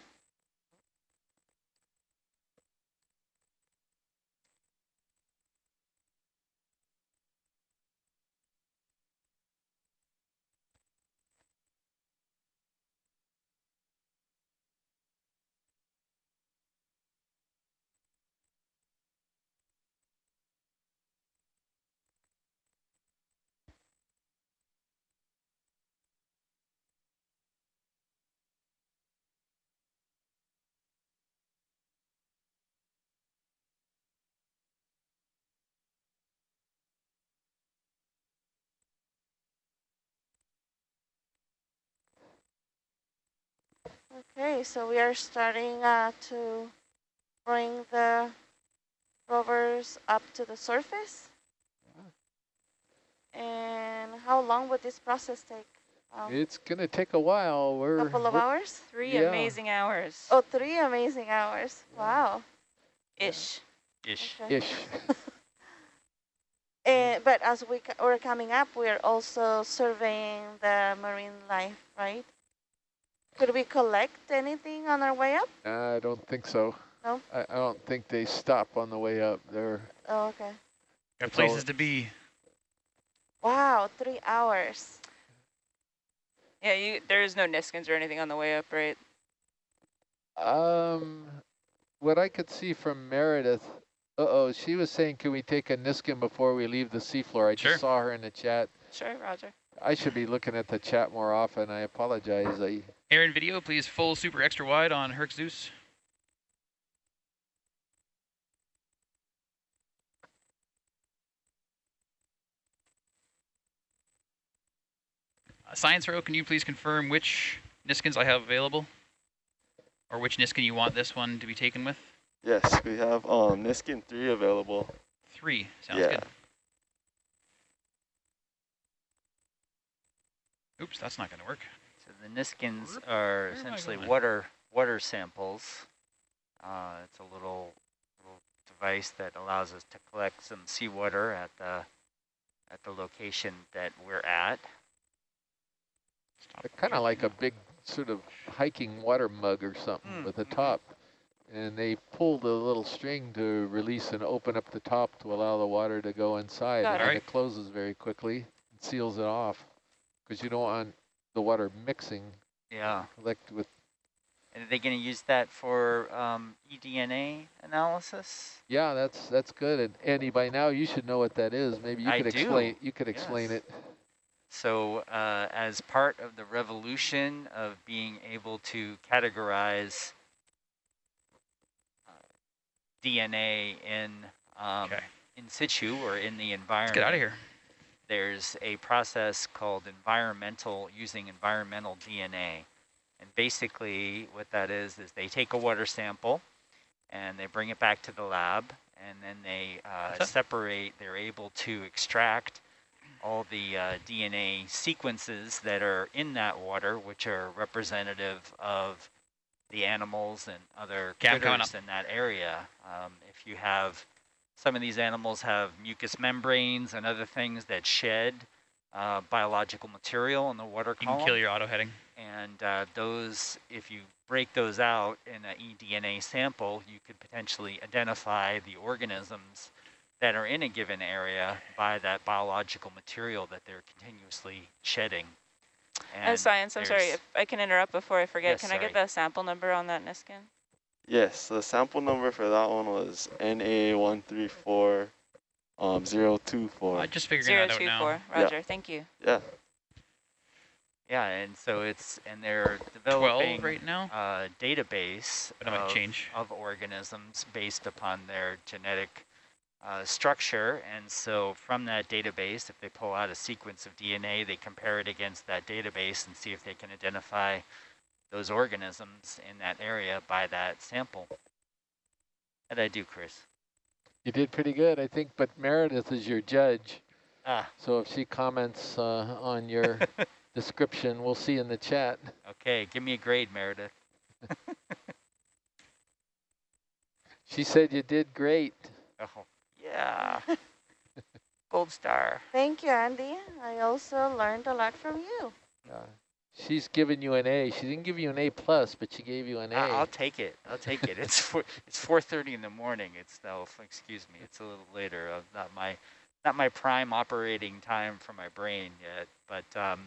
Okay, so we are starting uh, to bring the rovers up to the surface. And how long would this process take? Um, It's going to take a while. We're couple of hours? Three Yeah. amazing hours. Oh, three amazing hours. Yeah. Wow. Ish. Ish. Okay. ish. Eh, but as we c- we're coming up, we are also surveying the marine life, right? Could we collect anything on our way up? I don't think so. No? I, I don't think they stop on the way up. They're Oh, okay. Got places to be. Wow, three hours. Yeah, you. There's no Niskins or anything on the way up, right? Um, what I could see from Meredith, uh-oh, she was saying, can we take a Niskin before we leave the seafloor? I Sure. just saw her in the chat. Sure, Roger. I should be looking at the chat more often. I apologize. I, Air and video, please full super extra wide on Herc Zeus. Uh, Science Row, can you please confirm which Niskins I have available? Or which Niskin you want this one to be taken with? Yes, we have um Niskin 3 available. Three, sounds Yeah. good. Oops, that's not going to work. So the Niskins are Where am I essentially water water samples. Uh, it's a little little device that allows us to collect some seawater at the at the location that we're at. Stop. They're kind of like a big sort of hiking water mug or something Mm, with a top. And they pull the little string to release and open up the top to allow the water to go inside. Got and it. it closes very quickly and seals it off because you don't want the water mixing Yeah. collect with. And are they going to use that for um, eDNA analysis? Yeah, that's that's good. And Andy, by now you should know what that is. Maybe you I could do, explain. You could explain yes. it. So uh, as part of the revolution of being able to categorize uh, DNA in um, Okay. in situ or in the Let's environment, get out of here. There's a process called environmental, using environmental DNA. And basically what that is, is they take a water sample and they bring it back to the lab and then they uh, separate, they're able to extract all the uh, DNA sequences that are in that water, which are representative of the animals and other critters in that area. Um, if you have some of these animals have mucous membranes and other things that shed uh, biological material in the water You column. can kill your auto heading. And uh, those, if you break those out in an eDNA sample, you could potentially identify the organisms that are in a given area by that biological material that they're continuously shedding. Uh, science, I'm sorry, if I can interrupt before I forget, Yes, can I get the sample number on that Niskin? Yes, the sample number for that one was NA134 um 024. I just figured Zero that out two now. four. Yeah. Roger, thank you. Yeah. Yeah, and so it's, and they're 12 developing right now? a database But it might of, change. of organisms based upon their genetic uh, structure. And so from that database, if they pull out a sequence of DNA, they compare it against that database and see if they can identify those organisms in that area by that sample. How'd I do, Chris? You did pretty good, I think. But Meredith is your judge. Ah, So if she comments uh, on your description, we'll see in the chat. okay, give me a grade, Meredith. She said you did great. Oh, yeah. Gold star. Thank you, Andy. I also learned a lot from you. Uh, she's given you an A. She didn't give you an A plus, but she gave you an A. I'll take it. I'll take it. It's four, it's 4:30 in the morning. It's no, excuse me. It's a little later. Uh, not my not my prime operating time for my brain yet. But um,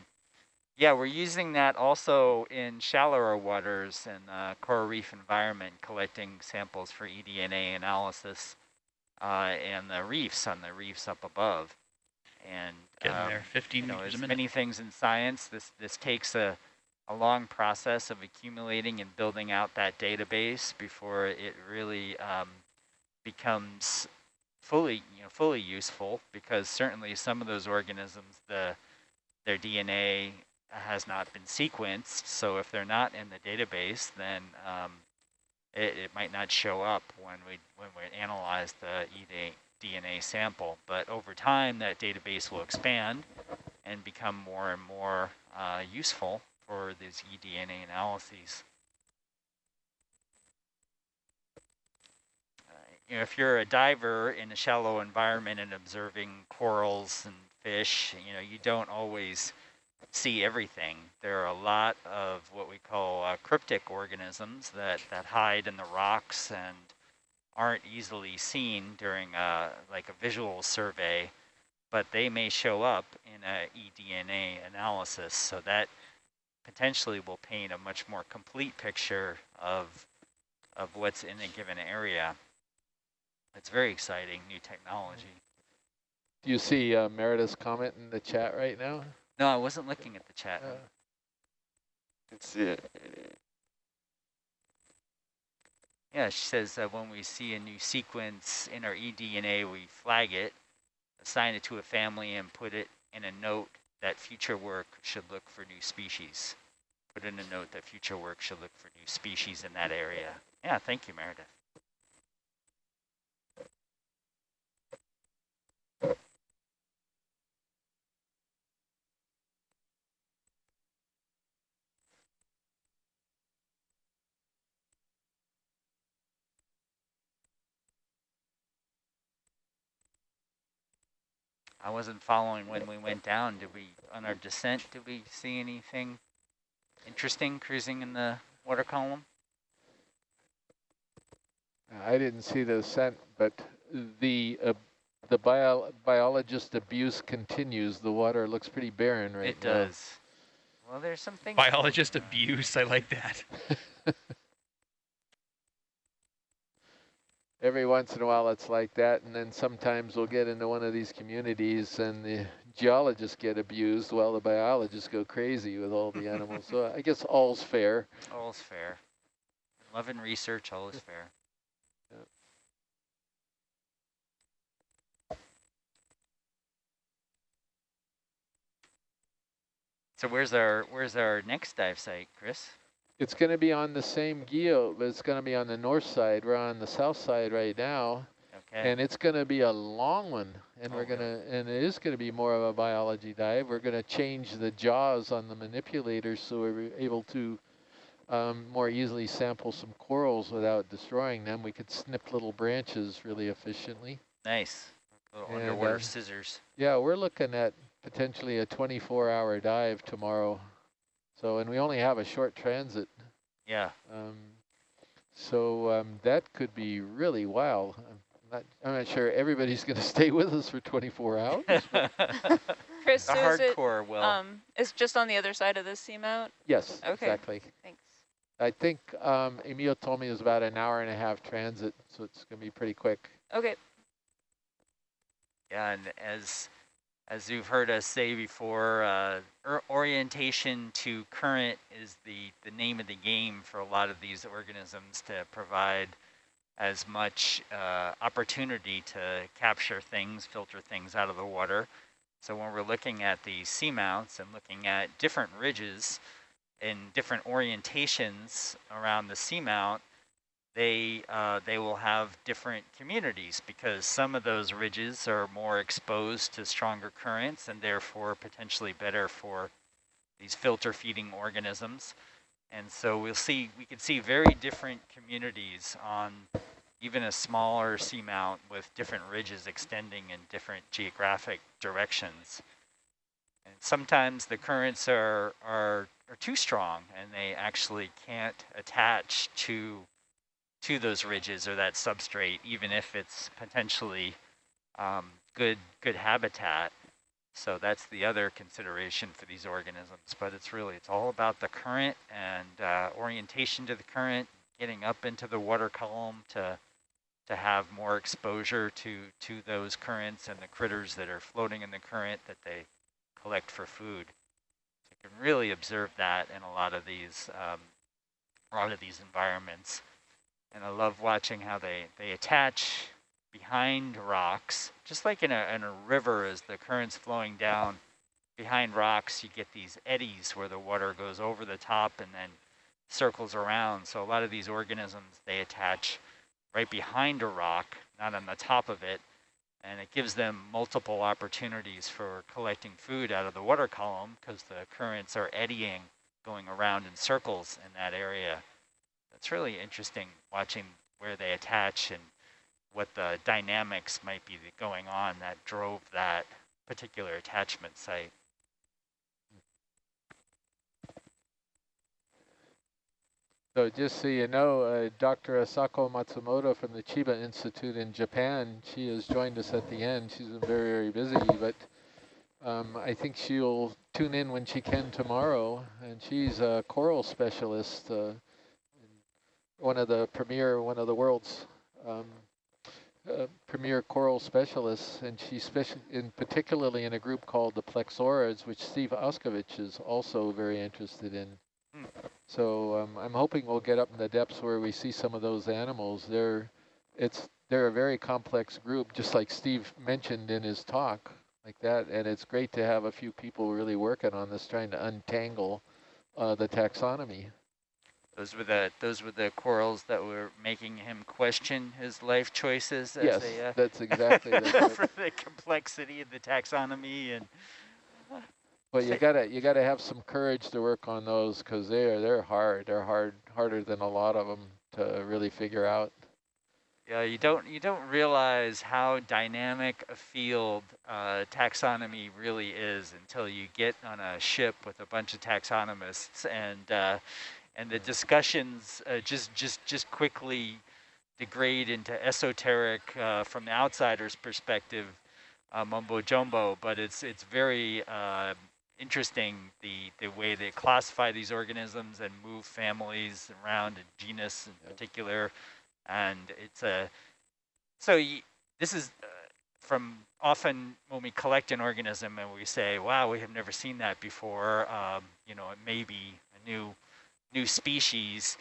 yeah, we're using that also in shallower waters and uh, coral reef environment, collecting samples for eDNA analysis uh, and the reefs on the reefs up above. And Getting um, there, 15 you know, there's many things in science. This this takes a a long process of accumulating and building out that database before it really um, becomes fully you know fully useful. Because certainly some of those organisms, the their DNA has not been sequenced. So if they're not in the database, then um, it, it might not show up when we when we analyze the EDA DNA sample. But over time, that database will expand and become more and more uh, useful for these eDNA analyses. Uh, you know, if you're a diver in a shallow environment and observing corals and fish, you know, you don't always see everything. There are a lot of what we call uh, cryptic organisms that, that hide in the rocks and aren't easily seen during a, like a visual survey, but they may show up in a eDNA analysis. So that potentially will paint a much more complete picture of, of what's in a given area. It's very exciting, new technology. Do you see uh, Meredith's comment in the chat right now? No, I wasn't looking at the chat. Uh, Let's see it. Yeah, she says that when we see a new sequence in our eDNA, we flag it, assign it to a family, and put it in a note that future work should look for new species. put in a note that future work should look for new species in that area. Yeah, thank you, Meredith. I wasn't following when we went down. Did we, on our descent, did we see anything interesting cruising in the water column? I didn't see the ascent, but the uh, the bio biologist abuse continues. The water looks pretty barren right it now. It does. Well, there's something. Biologist abuse. I like that. every once in a while it's like that and then sometimes we'll get into one of these communities and the geologists get abused while the biologists go crazy with all the animals. so I guess all's fair. All's fair. Love and research, all is fair. So where's our where's our next dive site, Chris? It's going to be on the same guyot, but it's going to be on the north side. We're on the south side right now. Okay. And it's going to be a long one, and oh, we're going to, and it is going to be more of a biology dive. We're going to change the jaws on the manipulators so we're able to um, more easily sample some corals without destroying them. We could snip little branches really efficiently. Nice. Little and, underwater uh, scissors. Yeah, we're looking at potentially a 24-hour dive tomorrow. So, and we only have a short transit. Yeah. Um, so um, that could be really wild. I'm not, I'm not sure everybody's going to stay with us for 24 hours. Chris, the so hardcore it, will. Um, it's just on the other side of the seamount? Yes, okay. exactly. Thanks. I think um, Emil told me it was about an hour and a half transit, so it's going to be pretty quick. Okay. Yeah, and as as you've heard us say before, uh, orientation to current is the, the name of the game for a lot of these organisms to provide as much uh, opportunity to capture things, filter things out of the water. So when we're looking at the seamounts and looking at different ridges in different orientations around the seamount, they uh, they will have different communities because some of those ridges are more exposed to stronger currents and therefore potentially better for these filter feeding organisms. And so we'll see we can see very different communities on even a smaller seamount with different ridges extending in different geographic directions. And sometimes the currents are, are, are too strong and they actually can't attach to to those ridges or that substrate, even if it's potentially um, good good habitat. So that's the other consideration for these organisms. But it's really, it's all about the current and uh, orientation to the current, getting up into the water column to to have more exposure to to those currents and the critters that are floating in the current that they collect for food. So you can really observe that in a lot of these um, a lot of these environments. And I love watching how they, they attach behind rocks, just like in a, in a river as the current's flowing down behind rocks, you get these eddies where the water goes over the top and then circles around. So a lot of these organisms, they attach right behind a rock, not on the top of it, and it gives them multiple opportunities for collecting food out of the water column because the currents are eddying, going around in circles in that area it's really interesting watching where they attach and what the dynamics might be going on that drove that particular attachment site. So just so you know, uh, Dr. Asako Matsumoto from the Chiba Institute in Japan, she has joined us at the end. She's been very, very busy, but um, I think she'll tune in when she can tomorrow. And she's a coral specialist, uh, one of the premier, one of the world's um, uh, premier coral specialists, and she's special in particularly in a group called the Plexaurids, which Steve Auscavitch is also very interested in. Hmm. So um, I'm hoping we'll get up in the depths where we see some of those animals. They're, it's, they're a very complex group, just like Steve mentioned in his talk, like that. And it's great to have a few people really working on this, trying to untangle uh, the taxonomy. Those were the those were the corals that were making him question his life choices. As yes, they, uh, that's exactly the, for the complexity of the taxonomy and. Well, you gotta you gotta have some courage to work on those because they are they're hard. They're hard harder than a lot of them to really figure out. Yeah, you don't you don't realize how dynamic a field uh, taxonomy really is until you get on a ship with a bunch of taxonomists and uh, and the discussions uh, just just just quickly degrade into esoteric uh, from the outsider's perspective uh, mumbo jumbo. But it's it's very uh, interesting the, the way they classify these organisms and move families around, a genus in yep. particular. And it's a, so this is uh, from often when we collect an organism and we say, wow, we have never seen that before, um, you know, it may be a new, new species.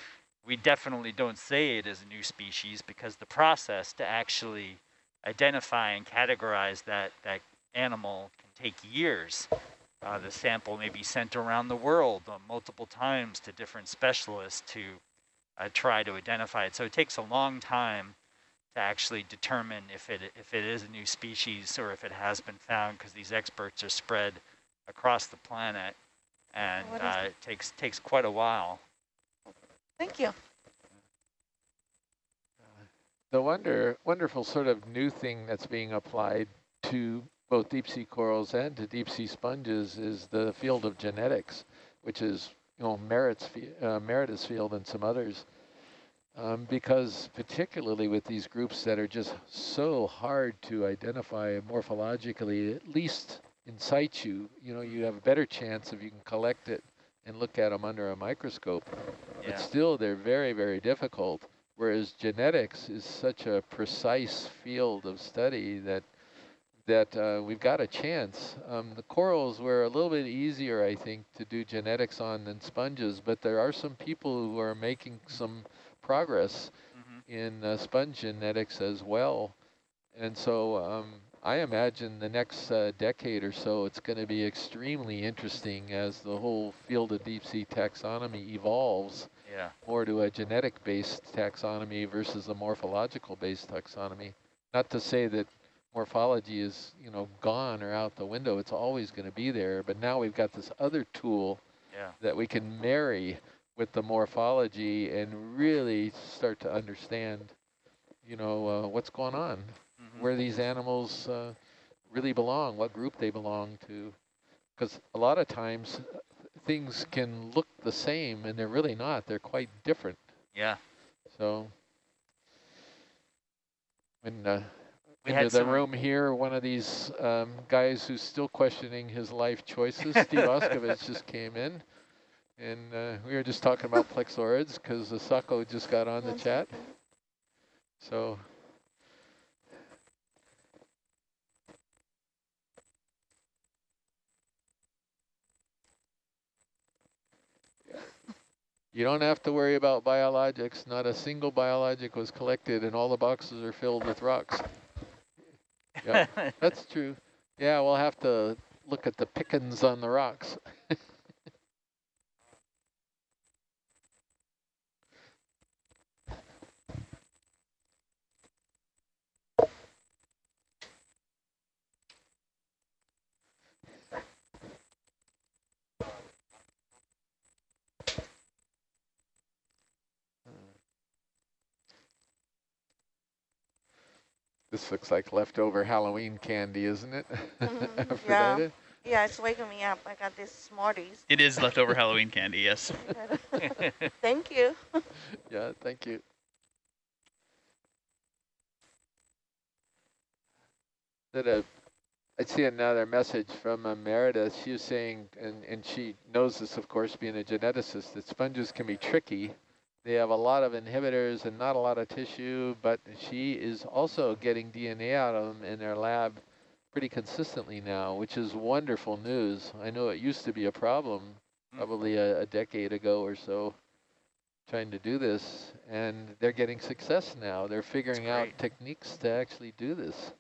We definitely don't say it is a new species because the process to actually identify and categorize that, that animal can take years. Uh, the sample may be sent around the world uh, multiple times to different specialists to uh, try to identify it. So it takes a long time to actually determine if it if it is a new species or if it has been found because these experts are spread across the planet and uh, it takes takes quite a while. Thank you. The wonder wonderful sort of new thing that's being applied to both deep sea corals and to deep sea sponges is the field of genetics, which is you know Merritt's uh, Meredith's field and some others. Um, because particularly with these groups that are just so hard to identify morphologically, at least in situ, you know, you have a better chance if you can collect it and look at them under a microscope. Yeah. But still, they're very, very difficult. Whereas genetics is such a precise field of study that that uh, we've got a chance. Um, the corals were a little bit easier, I think, to do genetics on than sponges, but there are some people who are making some progress mm -hmm. in uh, sponge genetics as well. And so um, I imagine the next uh, decade or so, it's going to be extremely interesting as the whole field of deep sea taxonomy evolves yeah. more to a genetic-based taxonomy versus a morphological-based taxonomy. Not to say that morphology is, you know, gone or out the window. It's always going to be there. But now we've got this other tool yeah. that we can marry with the morphology and really start to understand, you know, uh, what's going on. Where these animals uh, really belong, what group they belong to. Because a lot of times uh, things can look the same and they're really not. They're quite different. Yeah. So when uh, we into the room here, one of these um, guys who's still questioning his life choices, Steve Auscavitch, just came in. And uh, we were just talking about plexaurids because Asako just got on the chat. So You don't have to worry about biologics. Not a single biologic was collected and all the boxes are filled with rocks. Yeah, that's true. Yeah, we'll have to look at the pickings on the rocks. This looks like leftover Halloween candy, isn't it? Mm -hmm. yeah. Yeah, it's waking me up. I got these Smarties. It is leftover Halloween candy, yes. thank you. yeah, thank you. That a, I see another message from uh, Meredith. She was saying, and, and she knows this, of course, being a geneticist, that sponges can be tricky they have a lot of inhibitors and not a lot of tissue, but she is also getting DNA out of them in their lab pretty consistently now, which is wonderful news. I know it used to be a problem hmm. probably a, a decade ago or so trying to do this, and they're getting success now. They're figuring out techniques to actually do this.